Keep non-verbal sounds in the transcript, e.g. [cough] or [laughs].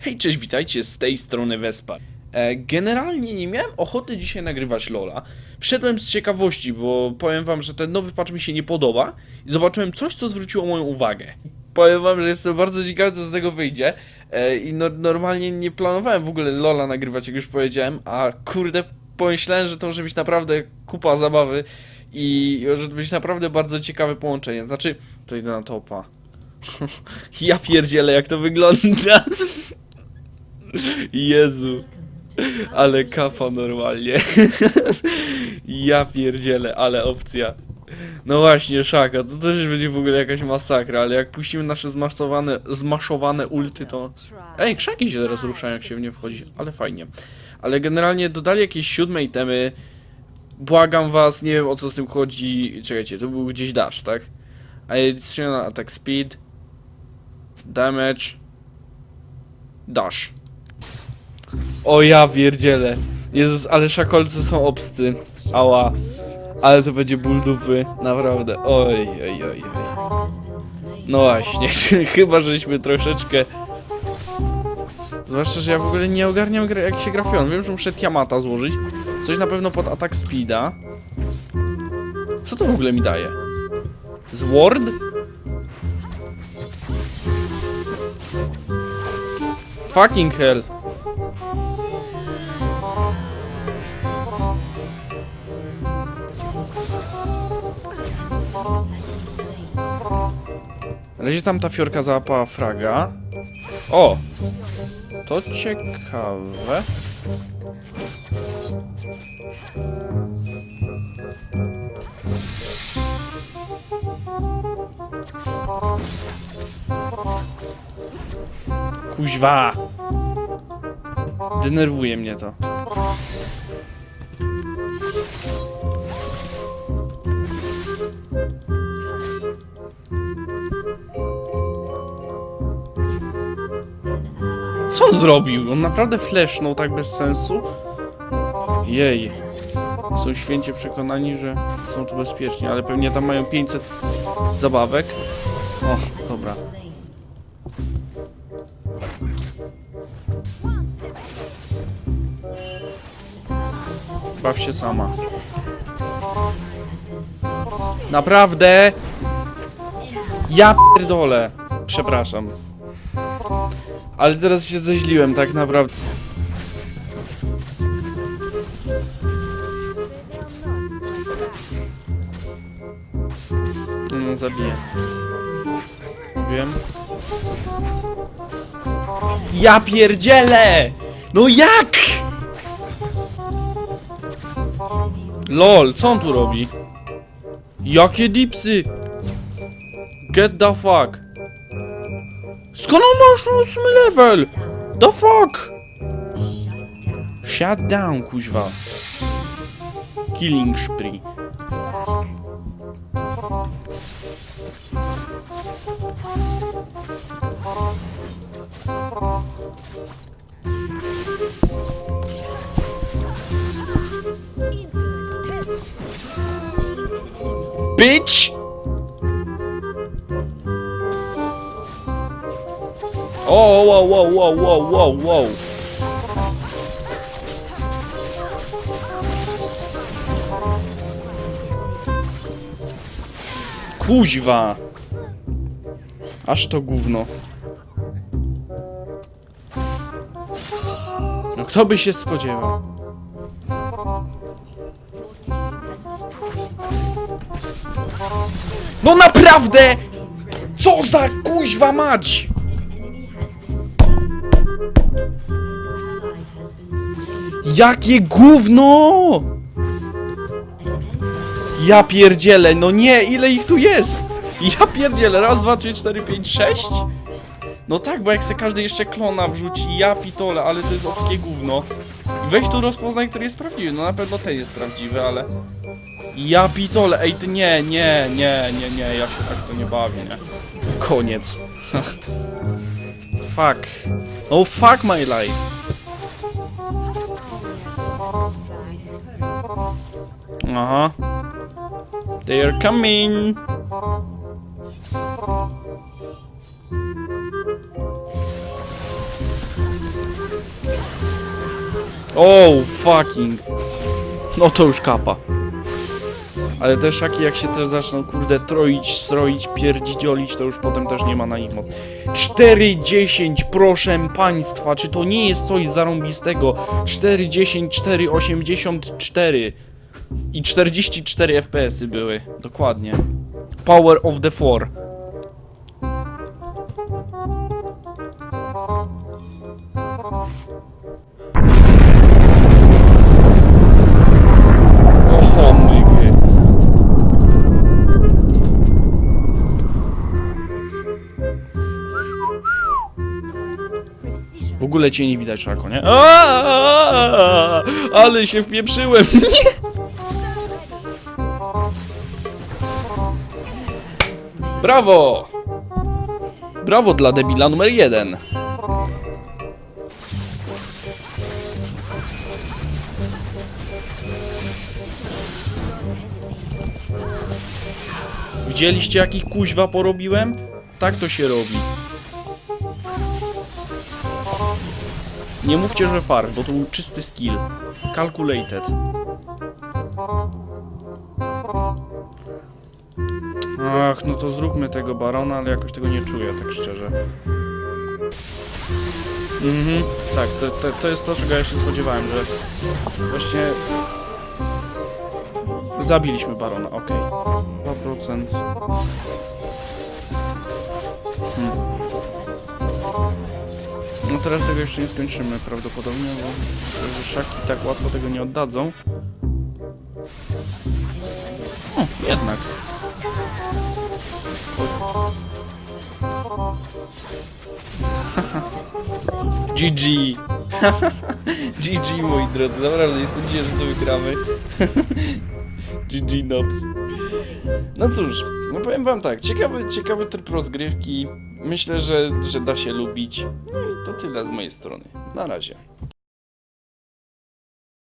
Hej, cześć, witajcie z tej strony Vespa. E, generalnie nie miałem ochoty dzisiaj nagrywać Lola. Wszedłem z ciekawości, bo powiem wam, że ten nowy patch mi się nie podoba i zobaczyłem coś, co zwróciło moją uwagę. Powiem wam, że jestem bardzo ciekawy, co z tego wyjdzie. E, I no, normalnie nie planowałem w ogóle Lola nagrywać, jak już powiedziałem, a kurde, pomyślałem, że to może być naprawdę kupa zabawy i że to być naprawdę bardzo ciekawe połączenie. Znaczy, to idę na topa. [laughs] ja pierdzielę, jak to wygląda. Jezu. Ale kafa normalnie. ja pierdzielę, ale opcja. No właśnie, szaka, to też będzie w ogóle jakaś masakra, ale jak puścimy nasze zmaszowane, zmaszowane ulty, to... Ej, krzaki się teraz ruszają, jak się w nie wchodzi, ale fajnie. Ale generalnie dodali jakieś siódme itemy. Błagam was, nie wiem o co z tym chodzi. Czekajcie, to był gdzieś dash, tak? Additional attack speed. Damage. Dash. O ja pierdzielę. Jezus, ale szakolce są obscy. Ała. Ale to będzie ból dupy. Naprawdę. Oj, oj, oj, oj. No właśnie. [laughs] Chyba, żeśmy troszeczkę... Zwłaszcza, że ja w ogóle nie ogarniam jak się gra Fion. Wiem, że muszę Tiamata złożyć. Coś na pewno pod atak speeda. Co to w ogóle mi daje? Zword? Fucking hell. Na tam ta fiorka załapała fraga. O! To ciekawe. Kuźwa! Denerwuje mnie to. On zrobił? On naprawdę flashnął tak bez sensu? Jej. Są święcie przekonani, że są tu bezpieczni, ale pewnie tam mają 500 zabawek. O, dobra. Baw się sama. Naprawdę? Ja pierdolę. Przepraszam. Ale teraz się zeźliłem tak naprawdę. No, zabiję. Wiem. Ja pierdzielę! No jak? LOL, co on tu robi? Jakie dipsy? Get the fuck. Skąd on ma już 8 level? The fuck? Shut down, kuźwa. Killing spree. Bitch! O, wow, wow, wow, wow, wow, wow. Kuźwa! Aż to gówno. No kto by się spodziewał? No naprawdę! Co za kuźwa mać! Jakie gówno! Ja pierdzielę, no nie, ile ich tu jest? Ja pierdzielę, raz, dwa, trzy, cztery, pięć, sześć? No tak, bo jak se każdy jeszcze klona wrzuci, ja pitole, ale to jest obskie gówno. Weź tu rozpoznaj, który jest prawdziwy, no na pewno ten jest prawdziwy, ale... Ja pitole, ej ty nie, nie, nie, nie, nie, ja się tak to nie bawię, nie. Koniec. [laughs] fuck. No fuck my life. Uh huh. They are coming. Oh, fucking. Not to już kapa. Ale te szaki jak się też zaczną, kurde, troić, stroić, pierdziolić, to już potem też nie ma na nich mocy. 4,10, proszę państwa, czy to nie jest coś zarąbistego? 4,10, 4,84 i 44 FPS-y były, dokładnie. Power of the Four. W ogóle cię nie widać, Szako, nie? Aaaa! Ale się wpieprzyłem! [laughs] Brawo! Brawo dla debila numer jeden. Widzieliście jakich kuźwa porobiłem? Tak to się robi. Nie mówcie, że far, bo to był czysty skill. Calculated. Ach, no to zróbmy tego barona, ale jakoś tego nie czuję, tak szczerze. Mhm, tak, to, to, to jest to, czego ja się spodziewałem, że właśnie... Zabiliśmy barona, okej. 2%. Hmm. No teraz tego jeszcze nie skończymy prawdopodobnie, bo szaki tak łatwo tego nie oddadzą. O, jednak. [laughs] GG. GG [laughs] moi drodzy, naprawdę nie sądziłem, że to wygramy. [laughs] GG Nobs. No cóż, no powiem wam tak, ciekawy, ciekawy tryb rozgrywki. Myślę, że, że da się lubić. No i to tyle z mojej strony. Na razie.